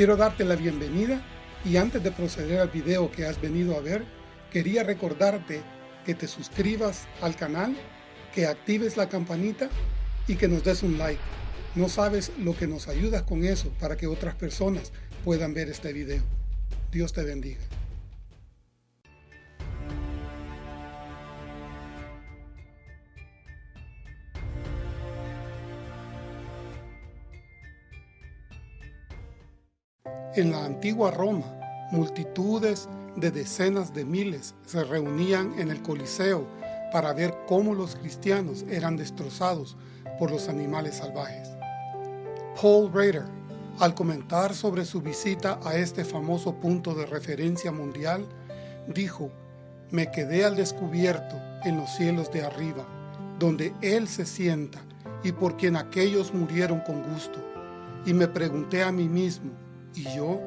Quiero darte la bienvenida y antes de proceder al video que has venido a ver, quería recordarte que te suscribas al canal, que actives la campanita y que nos des un like. No sabes lo que nos ayudas con eso para que otras personas puedan ver este video. Dios te bendiga. En la antigua Roma, multitudes de decenas de miles se reunían en el Coliseo para ver cómo los cristianos eran destrozados por los animales salvajes. Paul Rader, al comentar sobre su visita a este famoso punto de referencia mundial, dijo, me quedé al descubierto en los cielos de arriba, donde Él se sienta y por quien aquellos murieron con gusto. Y me pregunté a mí mismo, ¿y yo?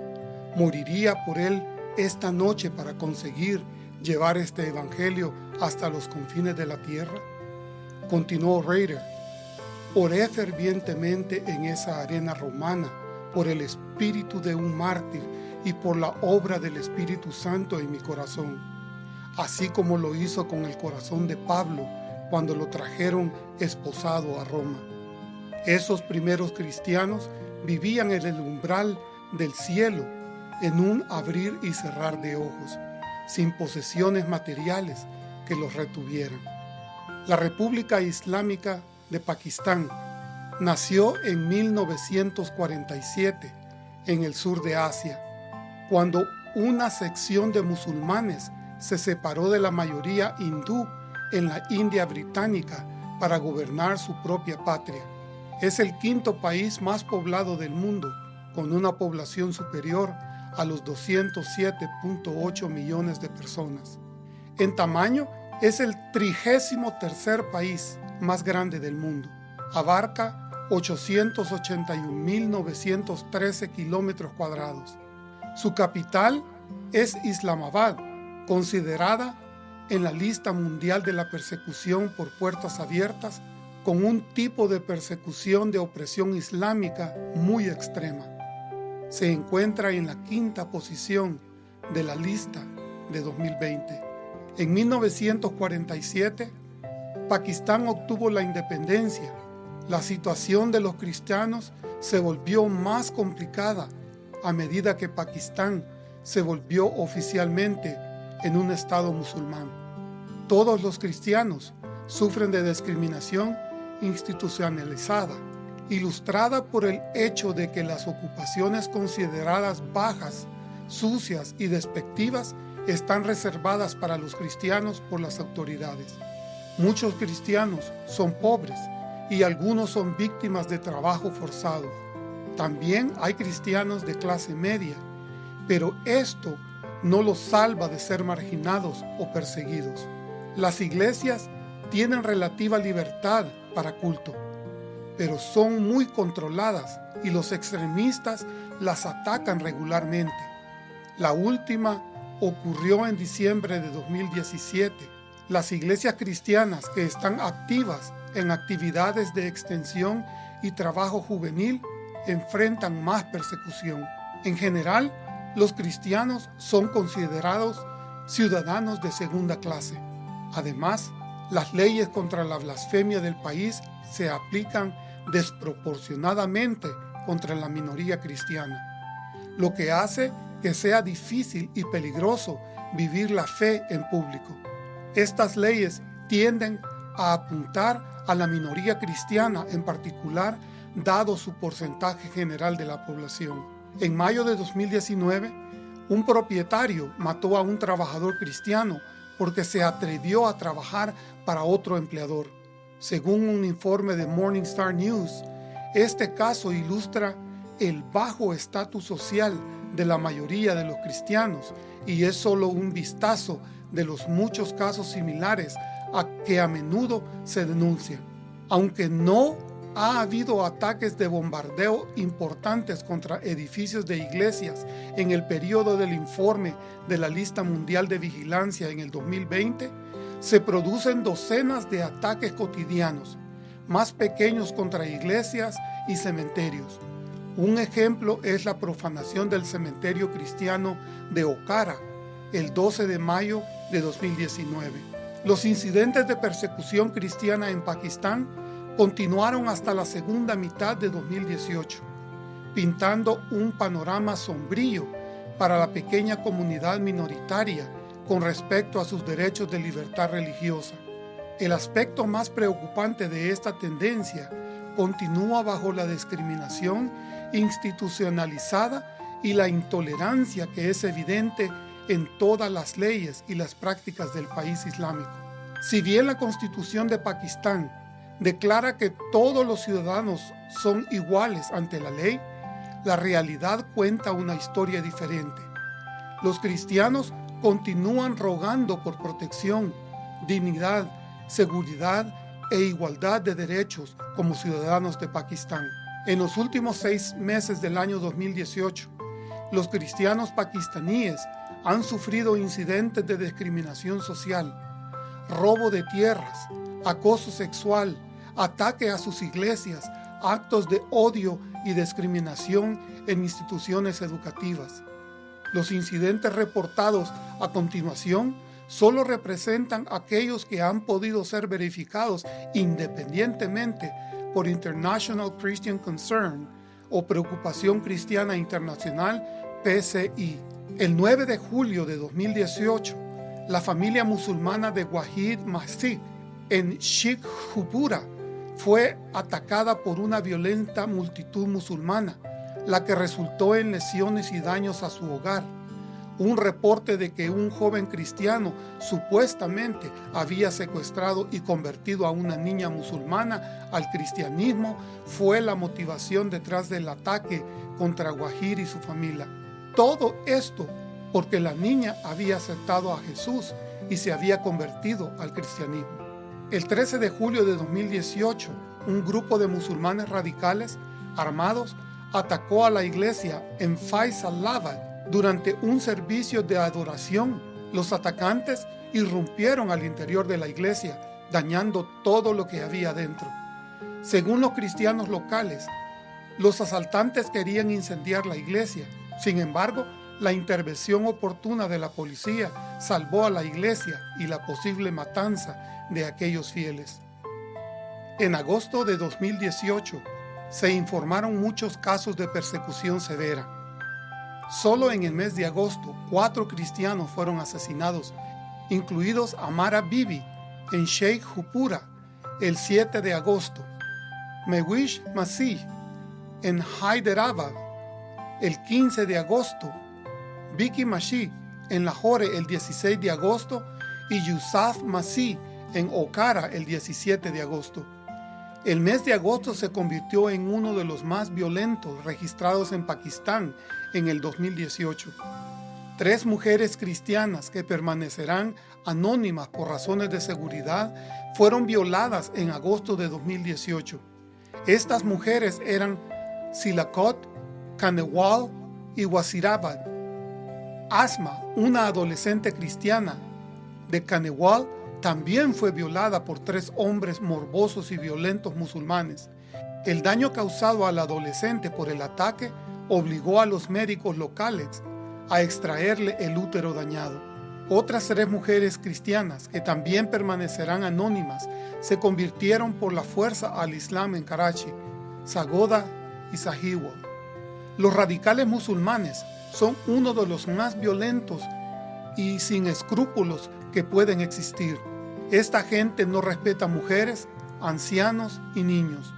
¿Moriría por Él esta noche para conseguir llevar este evangelio hasta los confines de la tierra? Continuó Raider, oré fervientemente en esa arena romana por el espíritu de un mártir y por la obra del Espíritu Santo en mi corazón, así como lo hizo con el corazón de Pablo cuando lo trajeron esposado a Roma. Esos primeros cristianos vivían en el umbral del cielo en un abrir y cerrar de ojos, sin posesiones materiales que los retuvieran. La República Islámica de Pakistán nació en 1947 en el sur de Asia, cuando una sección de musulmanes se separó de la mayoría hindú en la India británica para gobernar su propia patria. Es el quinto país más poblado del mundo, con una población superior a los 207.8 millones de personas. En tamaño, es el trigésimo tercer país más grande del mundo. Abarca 881.913 kilómetros cuadrados. Su capital es Islamabad, considerada en la lista mundial de la persecución por puertas abiertas con un tipo de persecución de opresión islámica muy extrema se encuentra en la quinta posición de la lista de 2020. En 1947, Pakistán obtuvo la independencia. La situación de los cristianos se volvió más complicada a medida que Pakistán se volvió oficialmente en un estado musulmán. Todos los cristianos sufren de discriminación institucionalizada ilustrada por el hecho de que las ocupaciones consideradas bajas, sucias y despectivas están reservadas para los cristianos por las autoridades. Muchos cristianos son pobres y algunos son víctimas de trabajo forzado. También hay cristianos de clase media, pero esto no los salva de ser marginados o perseguidos. Las iglesias tienen relativa libertad para culto, pero son muy controladas y los extremistas las atacan regularmente. La última ocurrió en diciembre de 2017. Las iglesias cristianas que están activas en actividades de extensión y trabajo juvenil enfrentan más persecución. En general, los cristianos son considerados ciudadanos de segunda clase. Además, las leyes contra la blasfemia del país se aplican desproporcionadamente contra la minoría cristiana, lo que hace que sea difícil y peligroso vivir la fe en público. Estas leyes tienden a apuntar a la minoría cristiana en particular, dado su porcentaje general de la población. En mayo de 2019, un propietario mató a un trabajador cristiano porque se atrevió a trabajar para otro empleador. Según un informe de Morningstar News, este caso ilustra el bajo estatus social de la mayoría de los cristianos y es solo un vistazo de los muchos casos similares a que a menudo se denuncian. Aunque no ha habido ataques de bombardeo importantes contra edificios de iglesias en el periodo del informe de la Lista Mundial de Vigilancia en el 2020, se producen docenas de ataques cotidianos, más pequeños contra iglesias y cementerios. Un ejemplo es la profanación del cementerio cristiano de Okara el 12 de mayo de 2019. Los incidentes de persecución cristiana en Pakistán continuaron hasta la segunda mitad de 2018, pintando un panorama sombrío para la pequeña comunidad minoritaria con respecto a sus derechos de libertad religiosa. El aspecto más preocupante de esta tendencia continúa bajo la discriminación institucionalizada y la intolerancia que es evidente en todas las leyes y las prácticas del país islámico. Si bien la constitución de Pakistán declara que todos los ciudadanos son iguales ante la ley, la realidad cuenta una historia diferente. Los cristianos continúan rogando por protección, dignidad, seguridad e igualdad de derechos como ciudadanos de Pakistán. En los últimos seis meses del año 2018, los cristianos pakistaníes han sufrido incidentes de discriminación social, robo de tierras, acoso sexual, ataque a sus iglesias, actos de odio y discriminación en instituciones educativas. Los incidentes reportados a continuación solo representan aquellos que han podido ser verificados independientemente por International Christian Concern o Preocupación Cristiana Internacional PCI. El 9 de julio de 2018, la familia musulmana de Wahid Masih en Shikhupura fue atacada por una violenta multitud musulmana, la que resultó en lesiones y daños a su hogar. Un reporte de que un joven cristiano supuestamente había secuestrado y convertido a una niña musulmana al cristianismo fue la motivación detrás del ataque contra Wahid y su familia. Todo esto porque la niña había aceptado a Jesús y se había convertido al cristianismo. El 13 de julio de 2018, un grupo de musulmanes radicales armados atacó a la iglesia en Faisalabad durante un servicio de adoración. Los atacantes irrumpieron al interior de la iglesia, dañando todo lo que había dentro. Según los cristianos locales, los asaltantes querían incendiar la iglesia, sin embargo, la intervención oportuna de la policía salvó a la iglesia y la posible matanza de aquellos fieles. En agosto de 2018 se informaron muchos casos de persecución severa. Solo en el mes de agosto, cuatro cristianos fueron asesinados, incluidos Amara Bibi en Sheikh Hupura el 7 de agosto, Mewish Masih en Hyderabad el 15 de agosto, Vicky Mashi en Lahore el 16 de agosto y Yusuf Masih en Okara el 17 de agosto. El mes de agosto se convirtió en uno de los más violentos registrados en Pakistán en el 2018. Tres mujeres cristianas que permanecerán anónimas por razones de seguridad fueron violadas en agosto de 2018. Estas mujeres eran Silakot Kanewal y Wasirabad. Asma, una adolescente cristiana de Kanewal, también fue violada por tres hombres morbosos y violentos musulmanes. El daño causado al adolescente por el ataque obligó a los médicos locales a extraerle el útero dañado. Otras tres mujeres cristianas, que también permanecerán anónimas, se convirtieron por la fuerza al Islam en Karachi, Sagoda y Sahiwal. Los radicales musulmanes son uno de los más violentos y sin escrúpulos que pueden existir. Esta gente no respeta mujeres, ancianos y niños.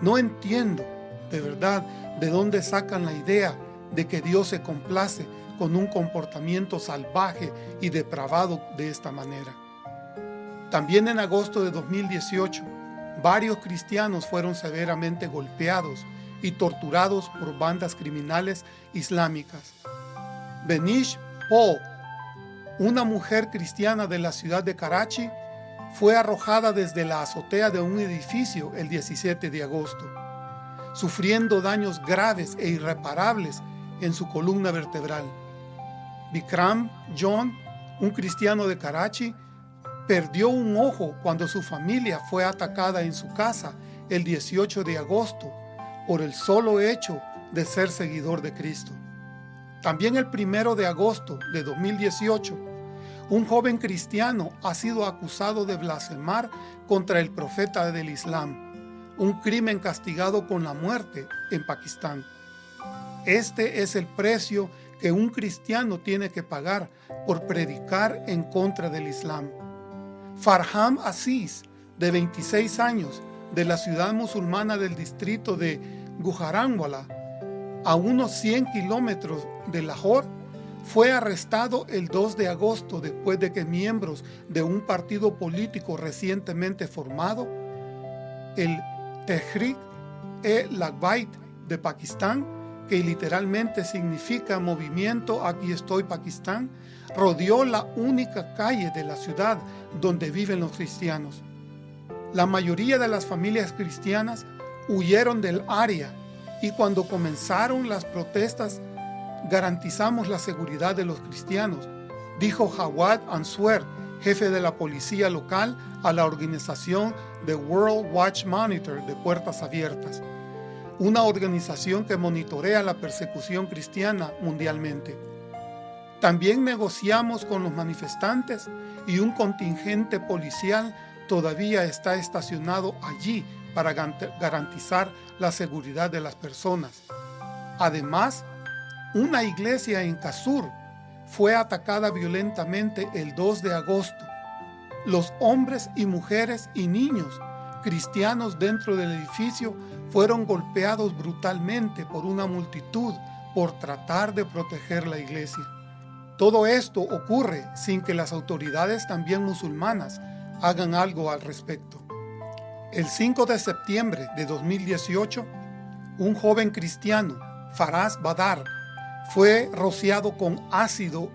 No entiendo, de verdad, de dónde sacan la idea de que Dios se complace con un comportamiento salvaje y depravado de esta manera. También en agosto de 2018, varios cristianos fueron severamente golpeados y torturados por bandas criminales islámicas. Benish Po, una mujer cristiana de la ciudad de Karachi, fue arrojada desde la azotea de un edificio el 17 de agosto, sufriendo daños graves e irreparables en su columna vertebral. Bikram John, un cristiano de Karachi, perdió un ojo cuando su familia fue atacada en su casa el 18 de agosto por el solo hecho de ser seguidor de Cristo. También el primero de agosto de 2018, un joven cristiano ha sido acusado de blasfemar contra el profeta del Islam, un crimen castigado con la muerte en Pakistán. Este es el precio que un cristiano tiene que pagar por predicar en contra del Islam. Farham Aziz, de 26 años, de la ciudad musulmana del distrito de Gujaranwala, a unos 100 kilómetros de Lahore, fue arrestado el 2 de agosto después de que miembros de un partido político recientemente formado, el Tehrik-e-Lagbait de Pakistán, que literalmente significa movimiento Aquí estoy Pakistán, rodeó la única calle de la ciudad donde viven los cristianos. La mayoría de las familias cristianas huyeron del área y cuando comenzaron las protestas garantizamos la seguridad de los cristianos, dijo Jawad Answer, jefe de la policía local a la organización The World Watch Monitor de Puertas Abiertas una organización que monitorea la persecución cristiana mundialmente. También negociamos con los manifestantes y un contingente policial todavía está estacionado allí para garantizar la seguridad de las personas. Además, una iglesia en Kasur fue atacada violentamente el 2 de agosto. Los hombres y mujeres y niños cristianos dentro del edificio fueron golpeados brutalmente por una multitud por tratar de proteger la iglesia. Todo esto ocurre sin que las autoridades también musulmanas hagan algo al respecto. El 5 de septiembre de 2018, un joven cristiano, Faraz Badar, fue rociado con ácido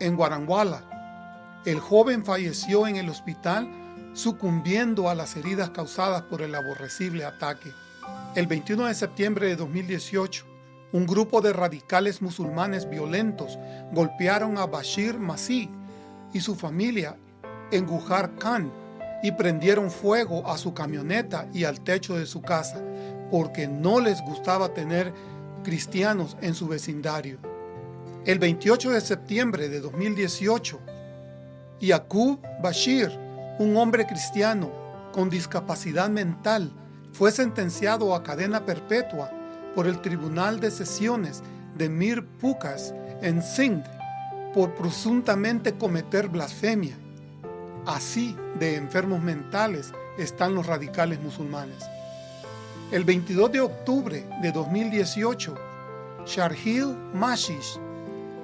en Guaranguala. El joven falleció en el hospital sucumbiendo a las heridas causadas por el aborrecible ataque. El 21 de septiembre de 2018, un grupo de radicales musulmanes violentos golpearon a Bashir Masih y su familia en Gujar Khan y prendieron fuego a su camioneta y al techo de su casa porque no les gustaba tener cristianos en su vecindario. El 28 de septiembre de 2018, Yaqub Bashir un hombre cristiano con discapacidad mental fue sentenciado a cadena perpetua por el Tribunal de Sesiones de Mir Pukas en Sindh por presuntamente cometer blasfemia. Así de enfermos mentales están los radicales musulmanes. El 22 de octubre de 2018, Sharhil Mashish,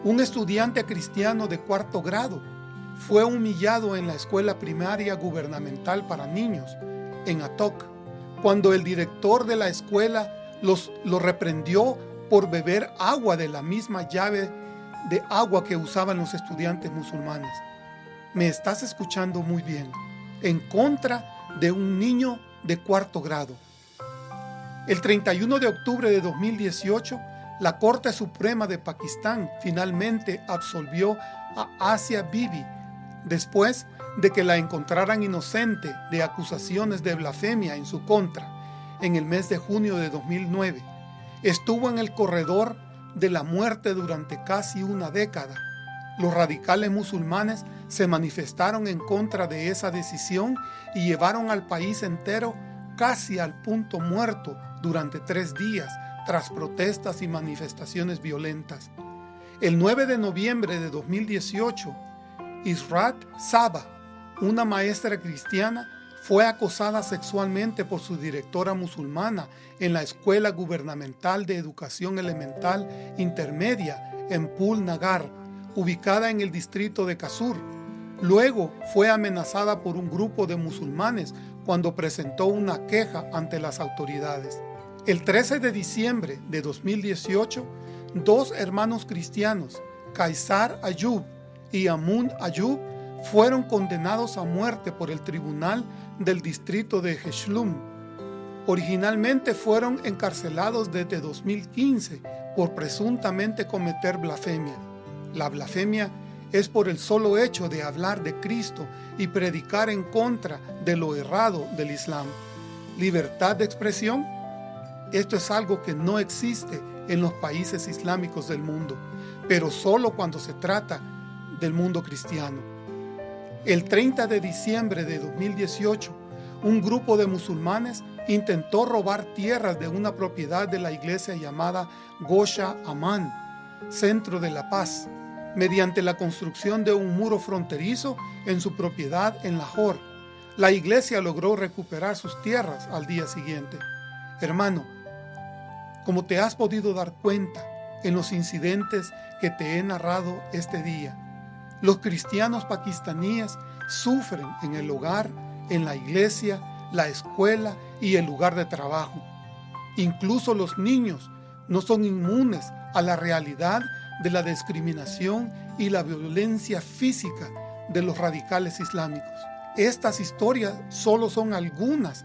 un estudiante cristiano de cuarto grado, fue humillado en la escuela primaria gubernamental para niños, en Atok, cuando el director de la escuela los, lo reprendió por beber agua de la misma llave de agua que usaban los estudiantes musulmanes. Me estás escuchando muy bien, en contra de un niño de cuarto grado. El 31 de octubre de 2018, la Corte Suprema de Pakistán finalmente absolvió a Asia Bibi después de que la encontraran inocente de acusaciones de blasfemia en su contra en el mes de junio de 2009. Estuvo en el corredor de la muerte durante casi una década. Los radicales musulmanes se manifestaron en contra de esa decisión y llevaron al país entero casi al punto muerto durante tres días tras protestas y manifestaciones violentas. El 9 de noviembre de 2018, Israt Saba, una maestra cristiana, fue acosada sexualmente por su directora musulmana en la Escuela Gubernamental de Educación Elemental Intermedia en Pul Nagar, ubicada en el distrito de Kasur. Luego fue amenazada por un grupo de musulmanes cuando presentó una queja ante las autoridades. El 13 de diciembre de 2018, dos hermanos cristianos, Kaisar Ayub y Amun Ayub fueron condenados a muerte por el tribunal del distrito de Heshlum. Originalmente fueron encarcelados desde 2015 por presuntamente cometer blasfemia. La blasfemia es por el solo hecho de hablar de Cristo y predicar en contra de lo errado del Islam. Libertad de expresión, esto es algo que no existe en los países islámicos del mundo, pero solo cuando se trata del mundo cristiano. El 30 de diciembre de 2018, un grupo de musulmanes intentó robar tierras de una propiedad de la iglesia llamada Gosha Aman, Centro de la Paz, mediante la construcción de un muro fronterizo en su propiedad en Lahore. La iglesia logró recuperar sus tierras al día siguiente. Hermano, como te has podido dar cuenta en los incidentes que te he narrado este día, los cristianos pakistaníes sufren en el hogar, en la iglesia, la escuela y el lugar de trabajo. Incluso los niños no son inmunes a la realidad de la discriminación y la violencia física de los radicales islámicos. Estas historias solo son algunas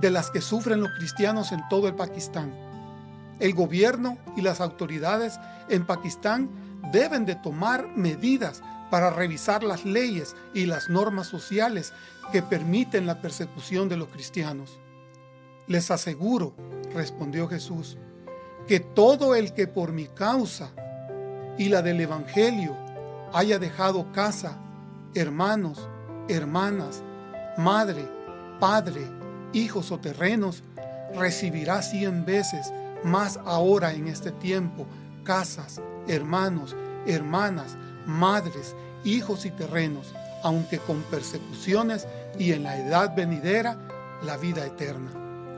de las que sufren los cristianos en todo el Pakistán. El gobierno y las autoridades en Pakistán deben de tomar medidas para revisar las leyes y las normas sociales que permiten la persecución de los cristianos. Les aseguro, respondió Jesús, que todo el que por mi causa y la del Evangelio haya dejado casa, hermanos, hermanas, madre, padre, hijos o terrenos, recibirá cien veces más ahora en este tiempo casas, hermanos, hermanas, madres, hijos y terrenos, aunque con persecuciones y en la edad venidera la vida eterna.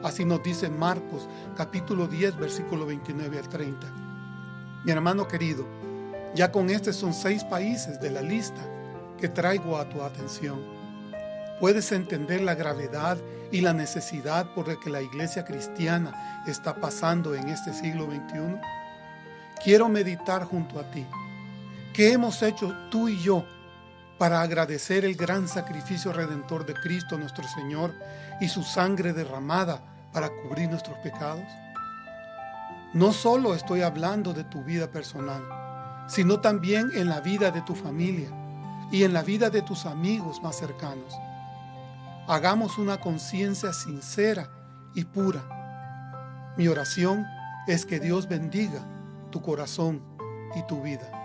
Así nos dice Marcos capítulo 10 versículo 29 al 30. Mi hermano querido, ya con estos son seis países de la lista que traigo a tu atención. ¿Puedes entender la gravedad y la necesidad por la que la iglesia cristiana está pasando en este siglo XXI? Quiero meditar junto a ti ¿Qué hemos hecho tú y yo para agradecer el gran sacrificio redentor de Cristo nuestro Señor y su sangre derramada para cubrir nuestros pecados? No solo estoy hablando de tu vida personal, sino también en la vida de tu familia y en la vida de tus amigos más cercanos. Hagamos una conciencia sincera y pura. Mi oración es que Dios bendiga tu corazón y tu vida.